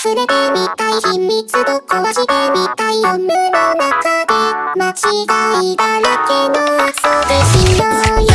触れてみたい秘密と壊してみたい夜の中で間違いだらけの遊びしようよ。